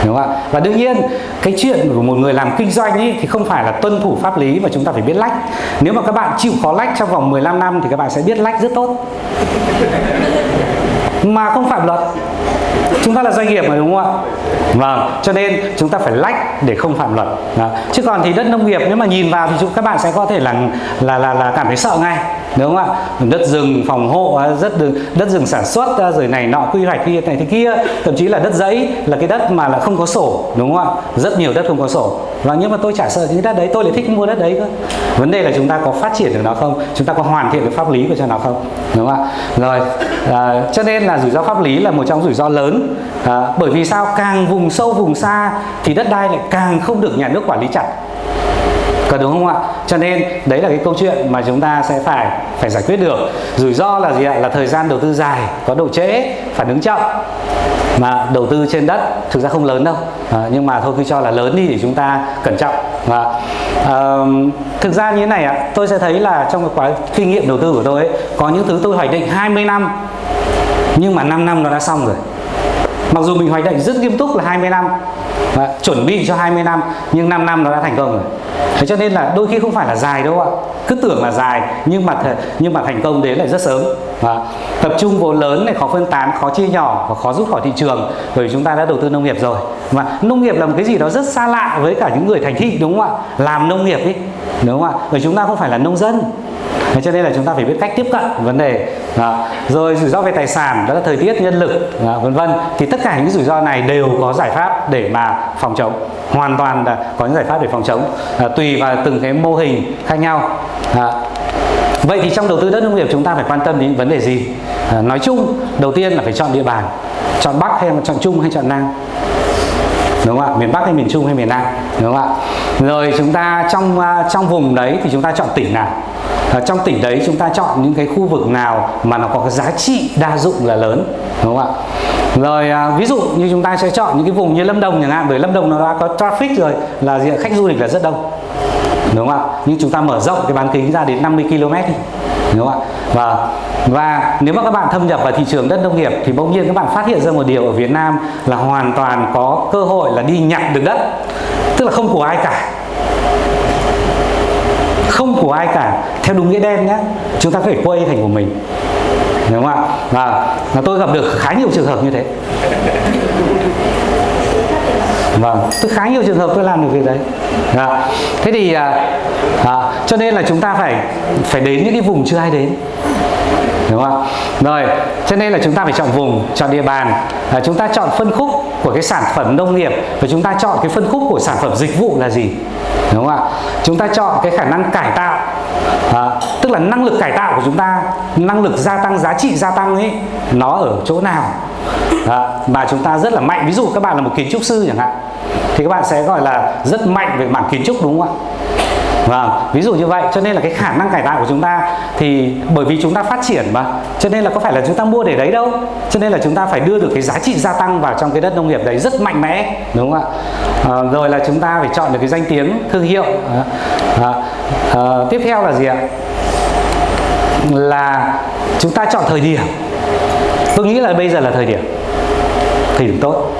Đúng không ạ? Và đương nhiên cái chuyện của một người làm kinh doanh ấy thì không phải là tuân thủ pháp lý mà chúng ta phải biết lách. Nếu mà các bạn chịu khó lách trong vòng 15 năm thì các bạn sẽ biết lách rất tốt. Mà không phạm luật chúng ta là doanh nghiệp mà đúng không ạ? Vâng cho nên chúng ta phải lách để không phạm luật. Đó. chứ còn thì đất nông nghiệp nếu mà nhìn vào thì chúng các bạn sẽ có thể là là là, là cảm thấy sợ ngay đúng không ạ? Đất rừng phòng hộ à, rất đất rừng sản xuất à, rồi này nọ quy hoạch kia này thế kia thậm chí là đất giấy là cái đất mà là không có sổ đúng không ạ? Rất nhiều đất không có sổ. Và nhưng mà tôi chả sợ những đất đấy tôi lại thích mua đất đấy cơ. Vấn đề là chúng ta có phát triển được nó không? Chúng ta có hoàn thiện được pháp lý của cho nó không? Đúng không ạ? Rồi à, cho nên là rủi ro pháp lý là một trong rủi ro lớn. À, bởi vì sao? Càng càng vùng sâu vùng xa thì đất đai lại càng không được nhà nước quản lý chặt. Có đúng không ạ? Cho nên đấy là cái câu chuyện mà chúng ta sẽ phải phải giải quyết được. Rủi ro là gì ạ? Là thời gian đầu tư dài có độ trễ phản ứng chậm. Mà đầu tư trên đất thực ra không lớn đâu. À, nhưng mà thôi cứ cho là lớn đi để chúng ta cẩn trọng. Và à, thực ra như thế này ạ tôi sẽ thấy là trong cái quá kinh nghiệm đầu tư của tôi ấy, có những thứ tôi hoạch định 20 năm. Nhưng mà 5 năm nó đã xong rồi mặc dù mình hoạch định rất nghiêm túc là 20 năm à, chuẩn bị cho 20 năm nhưng 5 năm nó đã thành công rồi. Thế cho nên là đôi khi không phải là dài đâu ạ. Cứ tưởng là dài nhưng mà nhưng mà thành công đến lại rất sớm và tập trung vốn lớn này khó phân tán khó chia nhỏ và khó rút khỏi thị trường bởi chúng ta đã đầu tư nông nghiệp rồi. Mà nông nghiệp là một cái gì đó rất xa lạ với cả những người thành thị đúng không ạ? Làm nông nghiệp đi đúng không ạ? Bởi chúng ta không phải là nông dân. Thế cho nên là chúng ta phải biết cách tiếp cận vấn đề. Đó. rồi rủi ro về tài sản đó là thời tiết nhân lực vân vân. Thì tất cả những rủi ro này đều có giải pháp để mà phòng chống. Hoàn toàn là có những giải pháp để phòng chống. À, tùy vào từng cái mô hình khác nhau. À, vậy thì trong đầu tư đất nông nghiệp chúng ta phải quan tâm đến vấn đề gì? À, nói chung đầu tiên là phải chọn địa bàn. Chọn bắc hay là chọn trung hay chọn nam? Đúng không ạ? Miền bắc hay miền trung hay miền nam? Đúng không ạ? Rồi chúng ta trong à, trong vùng đấy thì chúng ta chọn tỉnh nào? À, trong tỉnh đấy chúng ta chọn những cái khu vực nào mà nó có cái giá trị đa dụng là lớn? Đúng không ạ? Rồi à, ví dụ như chúng ta sẽ chọn những cái vùng như Lâm Đồng chẳng hạn bởi Lâm Đồng nó đã có traffic rồi là gì khách du lịch là rất đông đúng không ạ? Nhưng chúng ta mở rộng cái bán kính ra đến 50 km đi. Đúng không ạ? Và và nếu mà các bạn thâm nhập vào thị trường đất nông nghiệp thì bỗng nhiên các bạn phát hiện ra một điều ở Việt Nam là hoàn toàn có cơ hội là đi nhặt được đất. Tức là không của ai cả. Không của ai cả. Theo đúng nghĩa đen nhé chúng ta phải quay thành của mình. Đúng không ạ? Và, và tôi gặp được khá nhiều trường hợp như thế vâng. Tôi khá nhiều trường hợp tôi làm được việc đấy. À, thế thì à, à, cho nên là chúng ta phải phải đến những cái vùng chưa ai đến. Đúng không rồi cho nên là chúng ta phải chọn vùng chọn địa bàn. À, chúng ta chọn phân khúc của cái sản phẩm nông nghiệp và chúng ta chọn cái phân khúc của sản phẩm dịch vụ là gì đúng không ạ? Chúng ta chọn cái khả năng cải tạo. À, tức là năng lực cải tạo của chúng ta năng lực gia tăng giá trị gia tăng ấy nó ở chỗ nào? À, mà chúng ta rất là mạnh. Ví dụ các bạn là một kiến trúc sư chẳng hạn thì các bạn sẽ gọi là rất mạnh về mảng kiến trúc đúng không ạ? Vâng, ví dụ như vậy cho nên là cái khả năng cải tạo của chúng ta thì bởi vì chúng ta phát triển mà cho nên là có phải là chúng ta mua để đấy đâu. Cho nên là chúng ta phải đưa được cái giá trị gia tăng vào trong cái đất nông nghiệp đấy rất mạnh mẽ đúng không ạ? À, rồi là chúng ta phải chọn được cái danh tiếng thương hiệu. À, à, à, tiếp theo là gì ạ? Là chúng ta chọn thời điểm. Tôi nghĩ là bây giờ là thời điểm. Thời điểm tốt.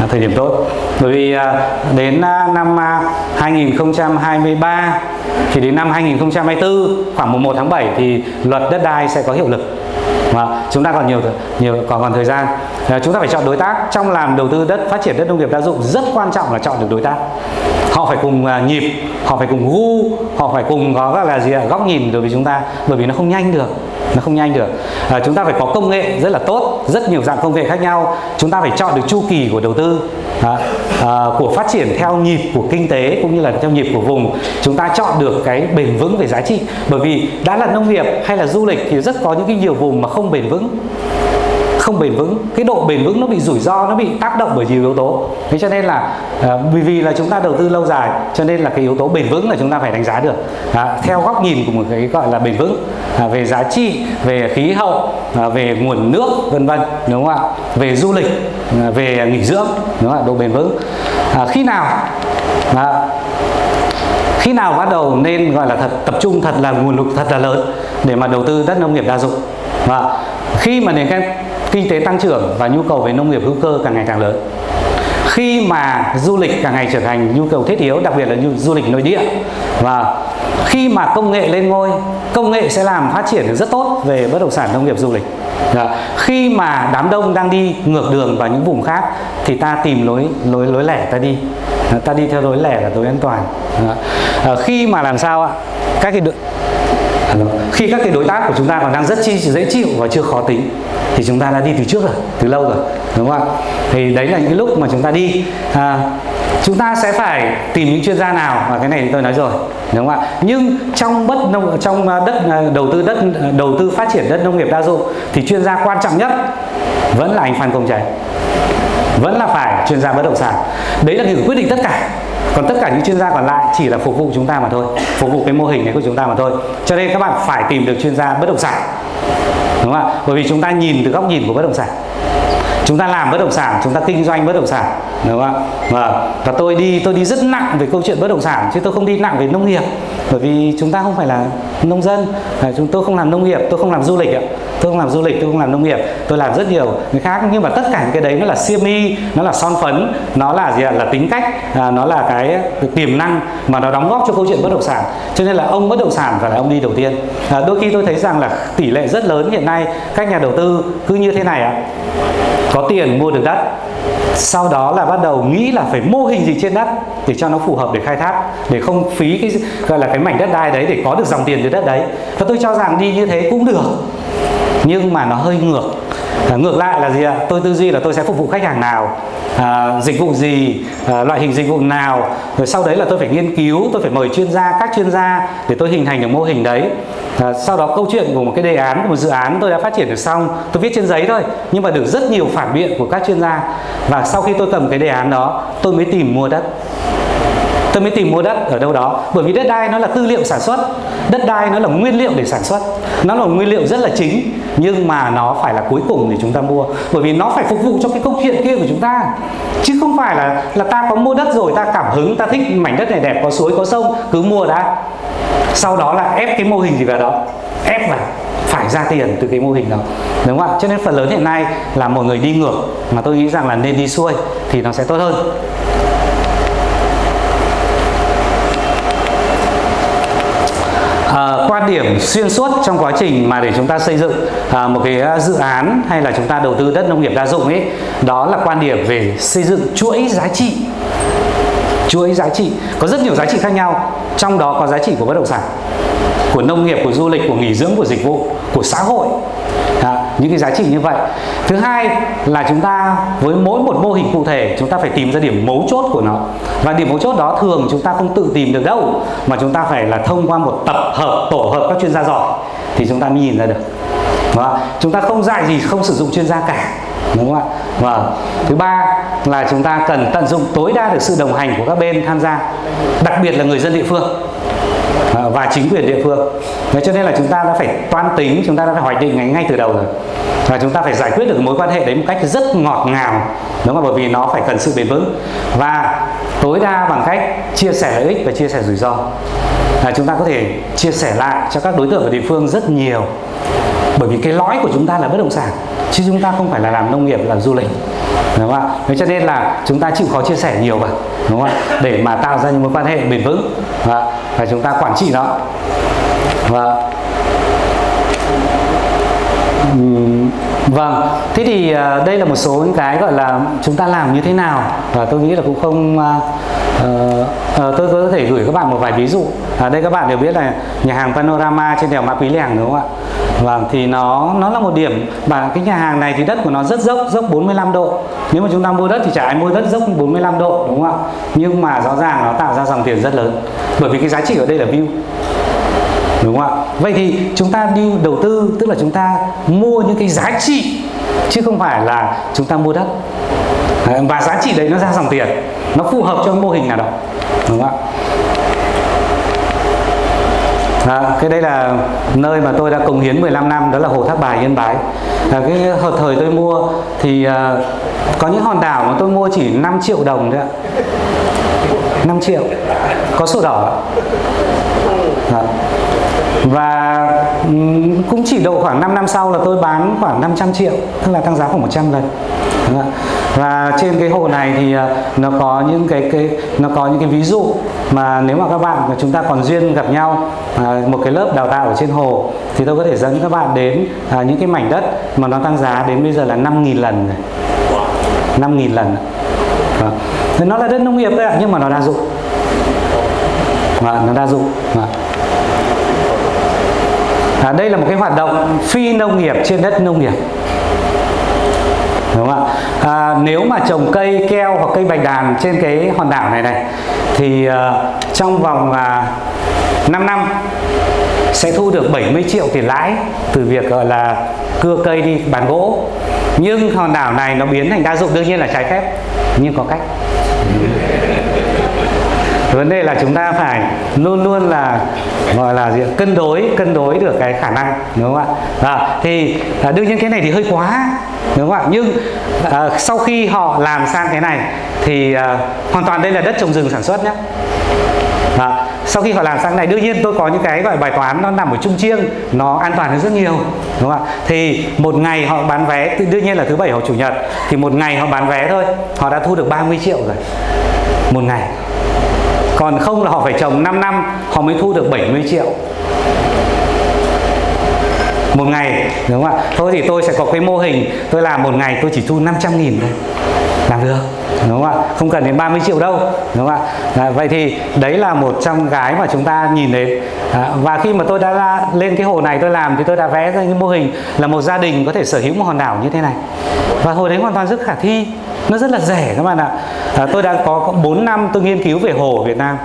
Là thời điểm tốt bởi vì à, đến à, năm à, 2023 thì đến năm 2024 khoảng mùng 1 tháng 7 thì luật đất đai sẽ có hiệu lực. Và chúng ta còn nhiều nhiều, còn còn thời gian. Chúng ta phải chọn đối tác. Trong làm đầu tư đất, phát triển đất nông nghiệp đa dụng, rất quan trọng là chọn được đối tác. Họ phải cùng nhịp, họ phải cùng gu, họ phải cùng có các là gì ạ, góc nhìn đối với chúng ta, bởi vì nó không nhanh được nó không nhanh được. À, chúng ta phải có công nghệ rất là tốt rất nhiều dạng công nghệ khác nhau. Chúng ta phải chọn được chu kỳ của đầu tư à, à, của phát triển theo nhịp của kinh tế cũng như là theo nhịp của vùng. Chúng ta chọn được cái bền vững về giá trị. Bởi vì đã là nông nghiệp hay là du lịch thì rất có những cái nhiều vùng mà không bền vững không bền vững cái độ bền vững nó bị rủi ro nó bị tác động bởi nhiều yếu tố. Thế cho nên là à, vì vì là chúng ta đầu tư lâu dài cho nên là cái yếu tố bền vững là chúng ta phải đánh giá được. À, theo góc nhìn của một cái gọi là bền vững à, về giá trị về khí hậu à, về nguồn nước vân vân đúng không ạ? Về du lịch à, về nghỉ dưỡng đúng không ạ? Độ bền vững. À, khi nào à, khi nào bắt đầu nên gọi là thật tập trung thật là nguồn lực thật là lớn để mà đầu tư đất nông nghiệp đa dụng? Và khi mà nền kinh kinh tế tăng trưởng và nhu cầu về nông nghiệp hữu cơ càng ngày càng lớn khi mà du lịch càng ngày trở thành nhu cầu thiết yếu đặc biệt là du lịch nội địa và khi mà công nghệ lên ngôi công nghệ sẽ làm phát triển được rất tốt về bất động sản nông nghiệp du lịch Dạ. Khi mà đám đông đang đi ngược đường vào những vùng khác thì ta tìm lối lối lối lẻ ta đi, ta đi theo lối lẻ là lối an toàn. Dạ. Khi mà làm sao ạ? Các cái khi các cái đối tác của chúng ta còn đang rất chi dễ chịu và chưa khó tính thì chúng ta đã đi từ trước rồi từ lâu rồi đúng không ạ? Thì đấy là những lúc mà chúng ta đi. À, chúng ta sẽ phải tìm những chuyên gia nào? Và cái này thì tôi nói rồi đúng không ạ? Nhưng trong bất nông trong à, đất à, đầu tư đất à, đầu tư phát triển đất nông nghiệp đa dụng thì chuyên gia quan trọng nhất vẫn là anh Phan Công Cháy vẫn là phải chuyên gia bất động sản. Đấy là người quyết định tất cả còn tất cả những chuyên gia còn lại chỉ là phục vụ chúng ta mà thôi phục vụ cái mô hình này của chúng ta mà thôi. Cho nên các bạn phải tìm được chuyên gia bất động sản đúng không ạ? Bởi vì chúng ta nhìn từ góc nhìn của bất động sản. Chúng ta làm bất động sản chúng ta kinh doanh bất động sản đúng không ạ? Và, và tôi đi tôi đi rất nặng về câu chuyện bất động sản chứ tôi không đi nặng về nông nghiệp. Bởi vì chúng ta không phải là nông dân à, chúng tôi không làm nông nghiệp tôi không làm du lịch ạ tôi không làm du lịch tôi không làm nông nghiệp tôi làm rất nhiều người khác. Nhưng mà tất cả những cái đấy nó là siêu mi nó là son phấn nó là gì ạ? Là tính cách à, nó là cái tiềm năng mà nó đóng góp cho câu chuyện bất động sản. Cho nên là ông bất động sản phải là ông đi đầu tiên. À, đôi khi tôi thấy rằng là tỷ lệ rất lớn hiện nay các nhà đầu tư cứ như thế này ạ. Có tiền mua được đất sau đó là bắt đầu nghĩ là phải mô hình gì trên đất để cho nó phù hợp để khai thác để không phí cái gọi là cái mảnh đất đai đấy để có được dòng tiền từ đất đấy. Và tôi cho rằng đi như thế cũng được nhưng mà nó hơi ngược. À, ngược lại là gì ạ? Tôi tư duy là tôi sẽ phục vụ khách hàng nào? À, dịch vụ gì? À, loại hình dịch vụ nào? Rồi sau đấy là tôi phải nghiên cứu tôi phải mời chuyên gia các chuyên gia để tôi hình thành được mô hình đấy. À, sau đó câu chuyện của một cái đề án của một dự án tôi đã phát triển được xong tôi viết trên giấy thôi nhưng mà được rất nhiều phản biện của các chuyên gia. Và sau khi tôi cầm cái đề án đó tôi mới tìm mua đất tôi mới tìm mua đất ở đâu đó. Bởi vì đất đai nó là tư liệu sản xuất. Đất đai nó là nguyên liệu để sản xuất. Nó là nguyên liệu rất là chính, nhưng mà nó phải là cuối cùng để chúng ta mua. Bởi vì nó phải phục vụ cho cái câu chuyện kia của chúng ta. Chứ không phải là là ta có mua đất rồi, ta cảm hứng, ta thích mảnh đất này đẹp, có suối, có sông, cứ mua đã. Sau đó là ép cái mô hình gì vào đó. Ép vào, phải ra tiền từ cái mô hình đó. Đúng không ạ? Cho nên phần lớn hiện nay là một người đi ngược. Mà tôi nghĩ rằng là nên đi xuôi thì nó sẽ tốt hơn. À, quan điểm xuyên suốt trong quá trình mà để chúng ta xây dựng à, một cái ờ, dự án hay là chúng ta đầu tư đất nông nghiệp đa dụng ấy đó là quan điểm về xây dựng chuỗi giá trị chuỗi giá trị có rất nhiều giá trị khác nhau. Trong đó có giá trị của bất động sản của nông nghiệp của du lịch của nghỉ dưỡng của dịch vụ của xã hội. À, những cái giá trị như vậy. Thứ hai là chúng ta với mỗi một mô hình cụ thể chúng ta phải tìm ra điểm mấu chốt của nó. Và điểm mấu chốt đó thường chúng ta không tự tìm được đâu mà chúng ta phải là thông qua một tập hợp tổ hợp các chuyên gia giỏi thì chúng ta mới nhìn ra được. Đó. chúng ta không dạy gì không sử dụng chuyên gia cả đúng không ạ? Và thứ ba là chúng ta cần tận dụng tối đa được sự đồng hành của các bên tham gia đặc biệt là người dân địa phương à, và chính quyền địa phương. Thế cho nên là chúng ta đã phải toan tính chúng ta đã phải hoạch định ngay, ngay từ đầu rồi. Và chúng ta phải giải quyết được mối quan hệ đấy một cách rất ngọt ngào đúng không bởi vì nó phải cần sự bền vững. Và tối đa bằng cách chia sẻ lợi ích và chia sẻ rủi ro. Là chúng ta có thể chia sẻ lại cho các đối tượng ở địa phương rất nhiều bởi vì cái lõi của chúng ta là bất động sản chứ chúng ta không phải là làm nông nghiệp làm du lịch. Đúng không ạ? Cho nên là chúng ta chịu khó chia sẻ nhiều vào đúng không ạ? Để mà tạo ra những mối quan hệ bền vững và, và chúng ta quản trị nó và Vâng, thế thì à, đây là một số những cái gọi là chúng ta làm như thế nào? Và tôi nghĩ là cũng không uh, uh, tôi có thể gửi các bạn một vài ví dụ. Ở đây các bạn đều biết là nhà hàng Panorama trên đèo Ma Pí Lèng đúng không ạ? Vâng, thì nó nó là một điểm và cái nhà hàng này thì đất của nó rất dốc, dốc 45 độ. Nếu mà chúng ta mua đất thì chả ai mua đất dốc 45 độ đúng không ạ? Nhưng mà rõ ràng nó tạo ra dòng tiền rất lớn. Bởi vì cái giá trị ở đây là view đúng không ạ vậy thì chúng ta đi đầu tư tức là chúng ta mua những cái giá trị chứ không phải là chúng ta mua đất và giá trị đấy nó ra dòng tiền nó phù hợp cho mô hình nào đó đúng không ạ À, cái đây là nơi mà tôi đã cống hiến 15 năm đó là hồ Thác Bài Yên Bái. À, cái hợp thời tôi mua thì à, có những hòn đảo mà tôi mua chỉ 5 triệu đồng thôi ạ. 5 triệu có sổ đỏ à và cũng chỉ độ khoảng 5 năm sau là tôi bán khoảng 500 triệu tức là tăng giá khoảng 100 lần. Vâng và trên cái hồ này thì à, nó có những cái cái nó có những cái ví dụ mà nếu mà các bạn và chúng ta còn duyên gặp nhau à, một cái lớp đào tạo ở trên hồ thì tôi có thể dẫn các bạn đến à, những cái mảnh đất mà nó tăng giá đến bây giờ là 5.000 lần rồi 5.000 lần. À. nó là đất nông nghiệp đấy ạ nhưng mà nó đa dụng. Mà nó đa dụng. À à, đây là một cái hoạt động phi nông nghiệp trên đất nông nghiệp đúng không ạ? À, nếu mà trồng cây keo hoặc cây bạch đàn trên cái hòn đảo này này thì uh, trong vòng à, uh, 5 năm sẽ thu được 70 triệu tiền lãi từ việc gọi là cưa cây đi bán gỗ. Nhưng hòn đảo này nó biến thành đa dụng đương nhiên là trái phép nhưng có cách vấn đề là chúng ta phải luôn luôn là gọi là gì cân đối cân đối được cái khả năng đúng không ạ? À, thì à, đương nhiên cái này thì hơi quá đúng không ạ? Nhưng à, sau khi họ làm sang cái này thì à, hoàn toàn đây là đất trồng rừng sản xuất nhé. À, sau khi họ làm sang này đương nhiên tôi có những cái gọi bài toán nó nằm ở trung chiêng nó an toàn hơn rất nhiều đúng không ạ? Thì một ngày họ bán vé đương nhiên là thứ bảy hoặc chủ nhật thì một ngày họ bán vé thôi họ đã thu được 30 triệu rồi một ngày còn không là họ phải trồng 5 năm họ mới thu được 70 triệu một ngày đúng không ạ? Thôi thì tôi sẽ có cái mô hình tôi làm một ngày tôi chỉ thu 500 nghìn thôi. Làm được đúng không ạ? Không cần đến 30 triệu đâu đúng không ạ? À, vậy thì đấy là một trong cái mà chúng ta nhìn đến. À, và khi mà tôi đã ra, lên cái hồ này tôi làm thì tôi đã vẽ ra cái mô hình là một gia đình có thể sở hữu một hòn đảo như thế này. Và hồi đấy hoàn toàn rất khả thi nó rất là rẻ các bạn ạ. À, tôi đã có 4 năm tôi nghiên cứu về hồ ở Việt Nam.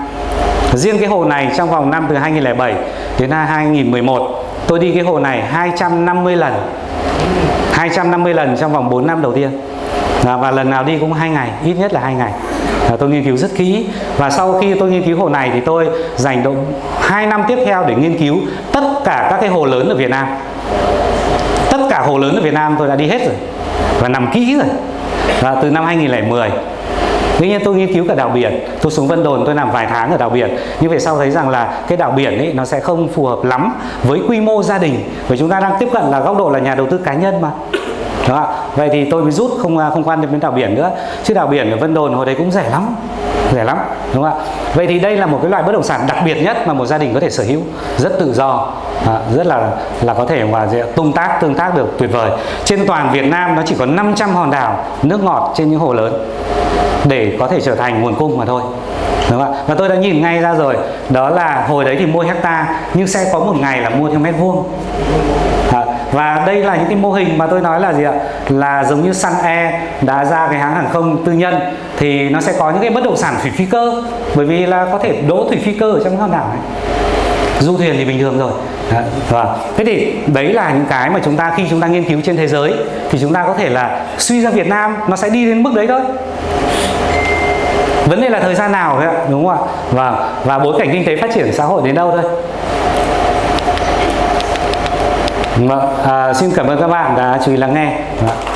Riêng cái hồ này trong vòng năm từ 2007 đến 2011 tôi đi cái hồ này 250 lần. 250 lần trong vòng 4 năm đầu tiên. À, và lần nào đi cũng hai ngày ít nhất là hai ngày. À, tôi nghiên cứu rất kỹ. Và sau khi tôi nghiên cứu hồ này thì tôi dành độ 2 năm tiếp theo để nghiên cứu tất cả các cái hồ lớn ở Việt Nam. Tất cả hồ lớn ở Việt Nam tôi đã đi hết rồi. Và nằm kỹ rồi. Và từ năm 2010 Tuy nhiên tôi nghiên cứu cả đảo biển, Tôi xuống Vân Đồn tôi làm vài tháng ở đảo biển. Nhưng về sau thấy rằng là cái đảo biển ấy, nó sẽ không phù hợp lắm với quy mô gia đình. Bởi chúng ta đang tiếp cận là góc độ là nhà đầu tư cá nhân mà. Đó. Vậy thì tôi mới rút không à, không quan tâm đến đảo biển nữa. Chứ đảo biển ở Vân Đồn hồi đấy cũng rẻ lắm. Rẻ lắm đúng không ạ? Vậy thì đây là một cái loại bất động sản đặc biệt nhất mà một gia đình có thể sở hữu Rất tự do à, Rất là là có thể mà tung tác tương tác được tuyệt vời. Trên toàn Việt Nam nó chỉ có 500 hòn đảo nước ngọt trên những hồ lớn để có thể trở thành nguồn cung mà thôi đúng không ạ? Và tôi đã nhìn ngay ra rồi đó là hồi đấy thì mua hecta nhưng sẽ có một ngày là mua theo mét vuông và đây là những cái mô hình mà tôi nói là gì ạ? Là giống như Sun Air e đã ra cái hãng hàng không tư nhân, thì nó sẽ có những cái bất động sản thủy phi cơ. Bởi vì là có thể đỗ thủy phi cơ ở trong hòn đảo này. Du thuyền thì bình thường rồi. Và thế thì đấy là những cái mà chúng ta, khi chúng ta nghiên cứu trên thế giới, thì chúng ta có thể là suy ra Việt Nam, nó sẽ đi đến mức đấy thôi. Vấn đề là thời gian nào thôi ạ đúng không ạ? Và và bối cảnh kinh tế phát triển xã hội đến đâu thôi vâng, à, xin cảm ơn các bạn đã chú ý lắng nghe vâng.